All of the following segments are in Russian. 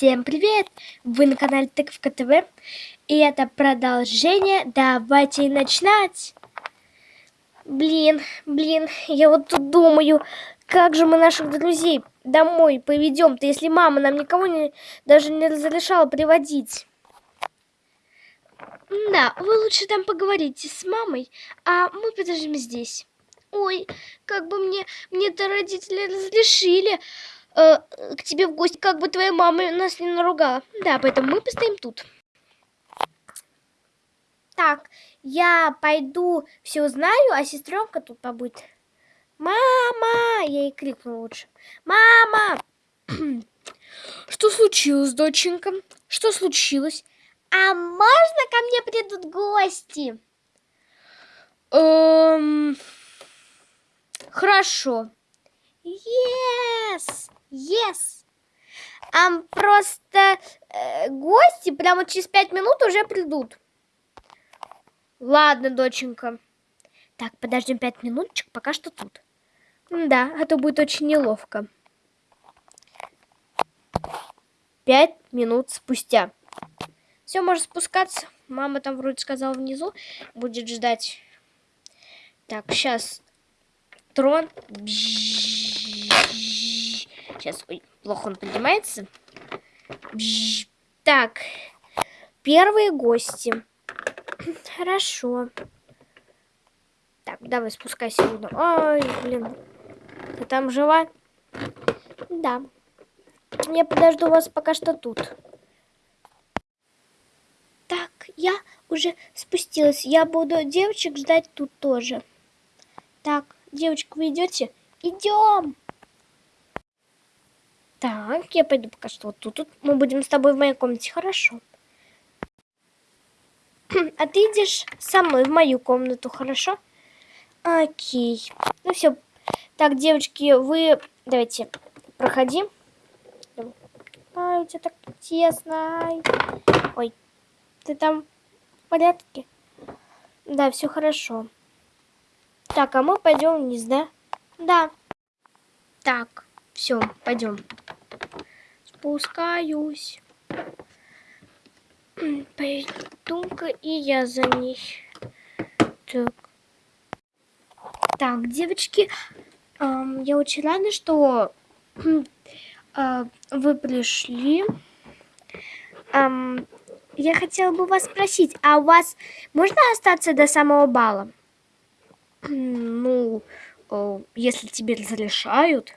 Всем привет! Вы на канале Тыковка ТВ И это продолжение Давайте начинать! Блин, блин, я вот тут думаю Как же мы наших друзей домой поведем-то Если мама нам никого не, даже не разрешала приводить Да, вы лучше там поговорите с мамой А мы подождем здесь Ой, как бы мне, мне-то родители разрешили э, к тебе в гости, как бы твоя мама нас не наругала. Да, поэтому мы постоим тут. Так, я пойду все узнаю, а сестренка тут побудет. Мама! Я ей крикну лучше. Мама! Что случилось, доченька? Что случилось? А можно ко мне придут гости? Эм... Хорошо. Yes! Yes! А просто э, гости прямо через пять минут уже придут. Ладно, доченька. Так, подождем пять минуточек, пока что тут. Да, а то будет очень неловко. Пять минут спустя. Все, можно спускаться. Мама там вроде сказала внизу. Будет ждать. Так, сейчас трон. Сейчас, ой, плохо он поднимается. Так, первые гости. Хорошо. Так, давай спускайся. Ой, блин. Ты там жива? Да. Я подожду вас пока что тут. Так, я уже спустилась. Я буду девочек ждать тут тоже. Так, девочка, вы идете? Идем. Так, я пойду пока что вот тут. тут. Мы будем с тобой в моей комнате, хорошо? А ты идешь со мной в мою комнату, хорошо? Окей. Ну все. Так, девочки, вы... Давайте, проходи. Ай, у тебя так тесно. Ай. Ой, ты там в порядке? Да, все хорошо. Так, а мы пойдем вниз, да? Да. Так, все, пойдем. Спускаюсь. Пойду-ка и я за ней. Так. Так, девочки, эм, я очень рада, что э, вы пришли. Эм, я хотела бы вас спросить, а у вас можно остаться до самого бала? Ну, э, если тебе разрешают.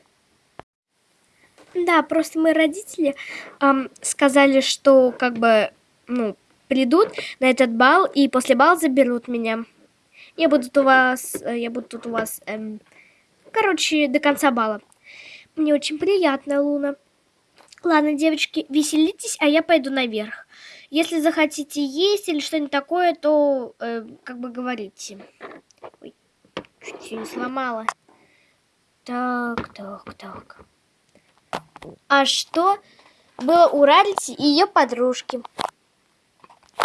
Да, просто мои родители эм, сказали, что как бы, ну, придут на этот бал и после бала заберут меня. Я буду тут у вас, э, я буду тут у вас, эм, короче, до конца бала. Мне очень приятно, Луна. Ладно, девочки, веселитесь, а я пойду наверх. Если захотите есть или что-нибудь такое, то э, как бы говорите. Ой, чуть не сломала. Так, так, так. А что было у Рарити и ее подружки?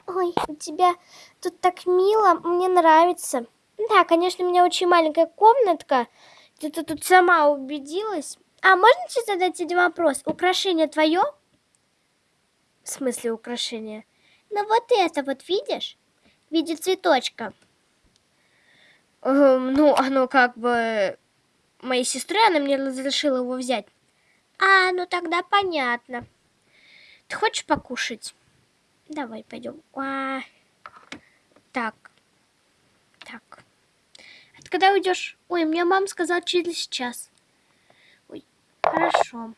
Ой, у тебя тут так мило, мне нравится. Да, конечно, у меня очень маленькая комнатка. Ты тут сама убедилась. А можно сейчас задать один вопрос? Украшение твое? В смысле украшение? Ну вот это вот видишь? В виде цветочка. Эм, ну, оно как бы... Моей сестры, она мне разрешила его взять. А, ну тогда понятно. Ты хочешь покушать? Давай, пойдем. А, так. Так. А ты когда уйдешь? Ой, мне мама сказала через час. Ой, хорошо.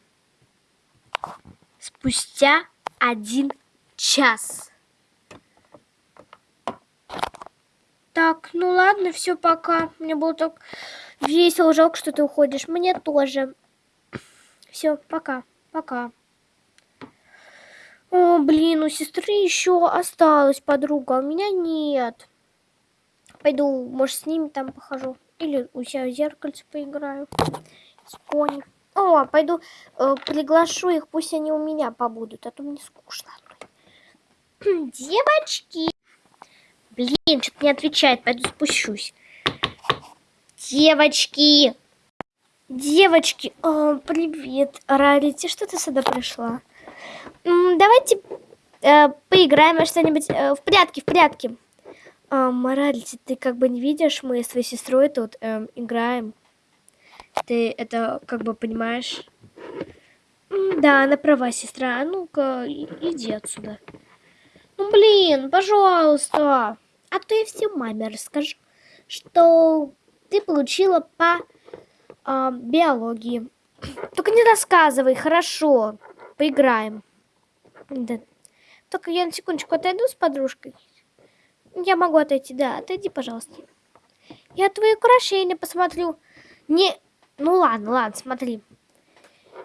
Спустя один час. Так, ну ладно, все, пока. Мне было так весело, жалко, что ты уходишь. Мне тоже. Все, пока, пока. О, блин, у сестры еще осталась подруга, а у меня нет. Пойду, может, с ними там похожу. Или у себя в зеркальце поиграю. С пони. О, пойду э, приглашу их, пусть они у меня побудут, а то мне скучно. Девочки! Блин, что-то не отвечает, пойду спущусь. Девочки! Девочки, о, привет, Рарити, что ты сюда пришла? давайте э, поиграем во что-нибудь э, в прятки, в прятки. А, Моральти, ты как бы не видишь, мы с твоей сестрой тут э, играем. Ты это как бы понимаешь? Да, она права, сестра. А ну-ка, иди отсюда. Ну, блин, пожалуйста. А то я все маме расскажу, что ты получила по э, биологии. Только не рассказывай, хорошо. Поиграем. Да. Только я на секундочку отойду с подружкой. Я могу отойти, да. Отойди, пожалуйста. Я твои украшения посмотрю. Не... Ну ладно, ладно, смотри.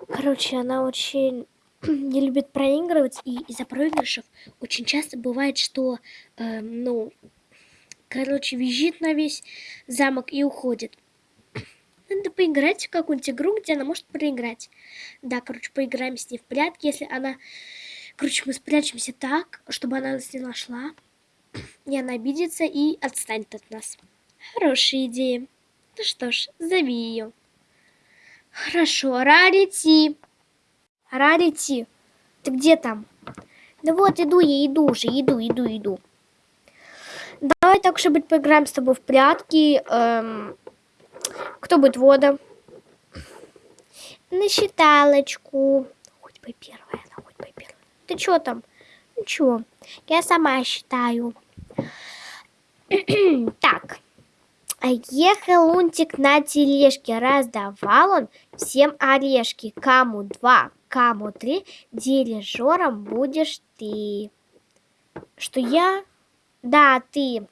Короче, она очень не любит проигрывать, и из-за проигрышев очень часто бывает, что, э, ну, короче, визжит на весь замок и уходит. Надо поиграть в какую-нибудь игру, где она может проиграть. Да, короче, поиграем с ней в прятки, если она... Короче, мы спрячемся так, чтобы она нас не нашла. И она обидится и отстанет от нас. Хорошая идея. Ну что ж, зови ее. Хорошо, Рарити. Рарити, ты где там? Да вот, иду я, иду уже, иду, иду, иду. Давай так, чтобы поиграем с тобой в прятки. Эм, кто будет вода? На считалочку. Хоть бы первая, она хоть бы первая. Ты что там? Ничего, я сама считаю. так. Ехал Лунтик на тележке, раздавал он всем орешки. Кому два, кому три, дирижером будешь ты. Что я? Да, ты.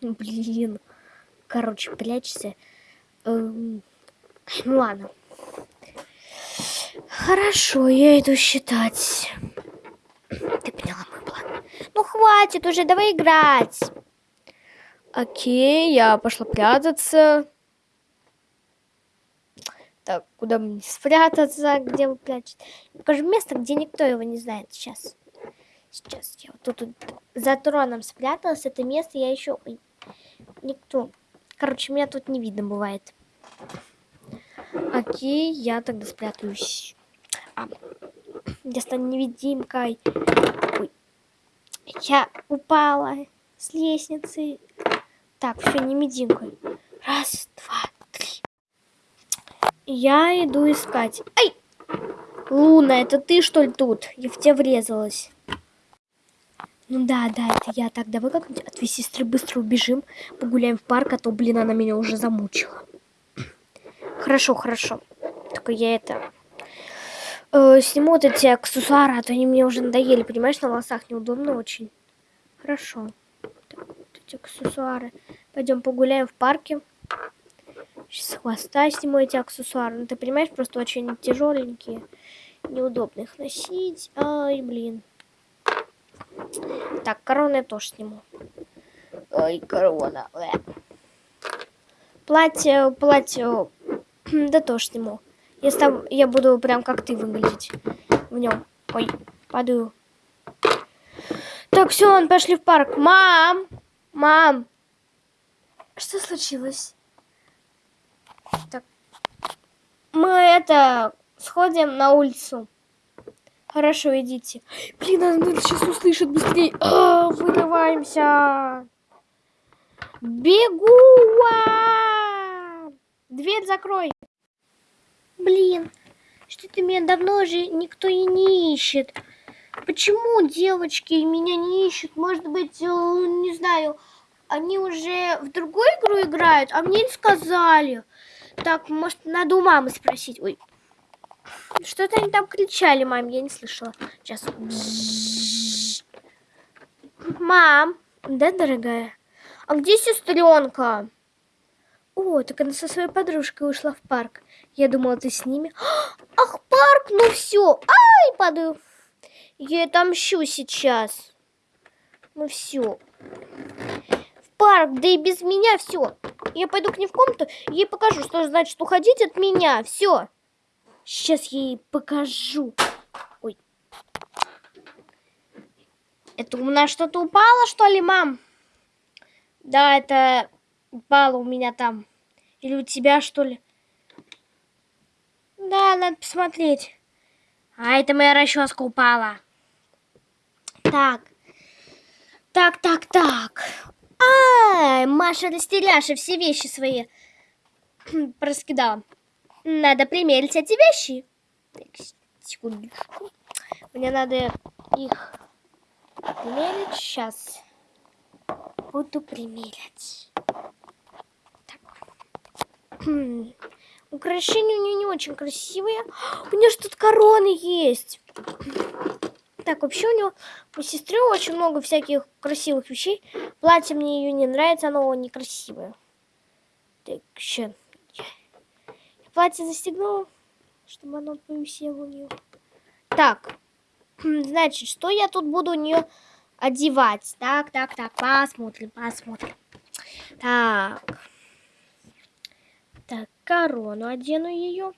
Блин. Короче, прячься. Эм, ну ладно. Хорошо, я иду считать. Ты поняла мой план? Ну хватит уже, давай играть. Окей, я пошла прятаться. Так, куда мне спрятаться? Где вы прячете? Покажу место, где никто его не знает сейчас. Сейчас я вот тут, тут за троном спряталась. Это место я еще... Никто. Короче, меня тут не видно бывает. Окей, я тогда спрятаюсь. А, я стану невидимкой. Ой. Я упала с лестницы. Так, все, невидимкой. Раз, два, три. Я иду искать. Ай! Луна, это ты что ли тут? Я в тебя врезалась. Ну да, да, это я. Так, давай как-нибудь от твоей сестры быстро убежим, погуляем в парк, а то, блин, она меня уже замучила. Хорошо, хорошо. Только я это... Э, сниму вот эти аксессуары, а то они мне уже надоели, понимаешь, на волосах неудобно очень. Хорошо. Так, вот эти аксессуары. Пойдем погуляем в парке. Сейчас с хвоста сниму эти аксессуары. Ну, ты понимаешь, просто очень тяжеленькие. Неудобно их носить. Ай, блин. Так, корону я тоже сниму. Ой, корона. Платье, платье, да тоже сниму. Я, став... я буду прям как ты выглядеть в нем. Ой, падаю. Так, все, он пошли в парк. Мам! Мам! Что случилось? Так. Мы это сходим на улицу. Хорошо, идите. Блин, она сейчас услышит быстрее. А, вырываемся. Бегу! Дверь закрой. Блин, что-то меня давно уже никто и не ищет. Почему девочки меня не ищут? Может быть, э, не знаю, они уже в другую игру играют, а мне не сказали. Так, может, надо у мамы спросить. Ой, что-то они там кричали, мам, я не слышала. Сейчас. Мам, да, дорогая? А где сестренка? О, так она со своей подружкой ушла в парк. Я думала, ты с ними. Ах, парк, ну все. Ай, падаю. Я отомщу сейчас. Ну все. В парк, да и без меня все. Я пойду к ней в комнату, ей покажу, что значит уходить от меня. Все. Сейчас я ей покажу. Ой. Это у нас что-то упало, что ли, мам? Да, это упало у меня там. Или у тебя, что ли? Да, надо посмотреть. А, это моя расческа упала. Так. Так, так, так. А, Маша растеряша все вещи свои проскидала. Надо примерить эти вещи. Так, секундочку. Мне надо их примерить. Сейчас буду примерять. Так. Украшения у нее не очень красивые. У нее же тут короны есть. Так, вообще у нее у сестры очень много всяких красивых вещей. Платье мне ее не нравится, оно некрасивое. Так, сейчас. Платье застегнула, чтобы оно повисело у нее. Так, значит, что я тут буду у нее одевать? Так, так, так, посмотрим, посмотрим. Так. Так, корону одену ее.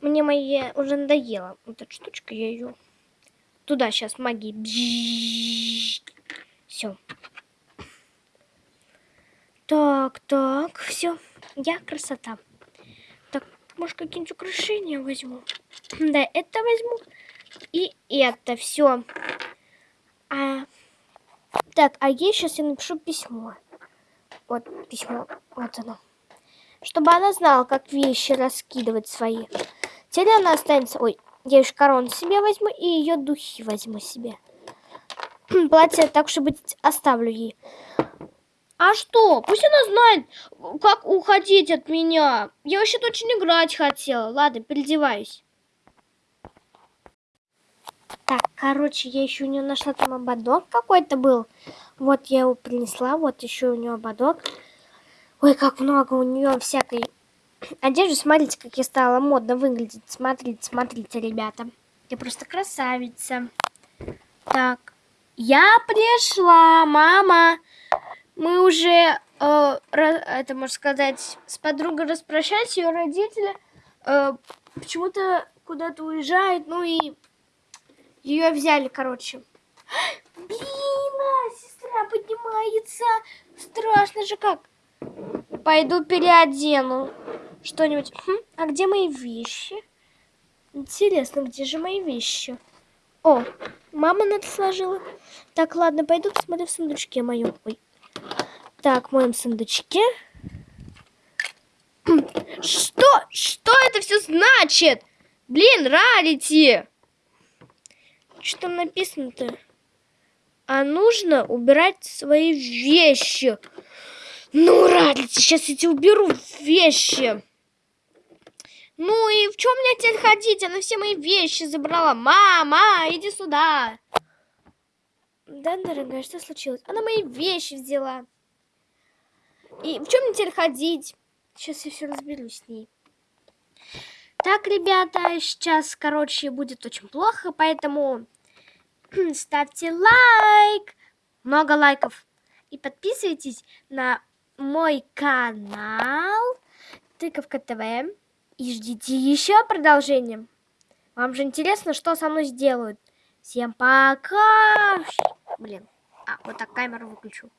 Мне моя уже надоела. Вот эта штучка, я ее туда сейчас магии. Все. Так, так, все. Я красота. Может, какие-нибудь украшения возьму? Да, это возьму. И это все. А, так, а ей сейчас я напишу письмо. Вот письмо. Вот оно чтобы она знала, как вещи раскидывать свои. Теперь она останется... Ой, я еще корону себе возьму и ее духи возьму себе. Платье, так чтобы оставлю ей. А что? Пусть она знает, как уходить от меня. Я вообще очень играть хотела. Ладно, переодеваюсь. Так, короче, я еще у нее нашла там ободок какой-то был. Вот я его принесла. Вот еще у нее ободок. Ой, как много у нее всякой одежды. Смотрите, как я стала модно выглядеть. Смотрите, смотрите, ребята. Я просто красавица. Так, я пришла, мама. Мы уже, э, это можно сказать, с подругой распрощались. Ее родители э, почему-то куда-то уезжают. Ну и ее взяли, короче. Блин, а, сестра поднимается. Страшно же как. Пойду переодену что-нибудь. Хм, а где мои вещи? Интересно, где же мои вещи? О, мама надо сложила. Так, ладно, пойду посмотрю в сундучке моем. Ой. Так, в моем сундучке. Что? Что это все значит? Блин, рарити! Что там написано-то? А нужно убирать свои вещи. Ну, Рарлица, сейчас я тебе уберу вещи. Ну и в чем мне теперь ходить? Она все мои вещи забрала. Мама, иди сюда. Да, дорогая, что случилось? Она мои вещи взяла. И в чем мне теперь ходить? Сейчас я все разберусь с ней. Так, ребята, сейчас, короче, будет очень плохо, поэтому ставьте лайк, много лайков. И подписывайтесь на мой канал Тыковка ТВ. И ждите еще продолжения. Вам же интересно, что со мной сделают. Всем пока! Блин, а, вот так камеру выключу.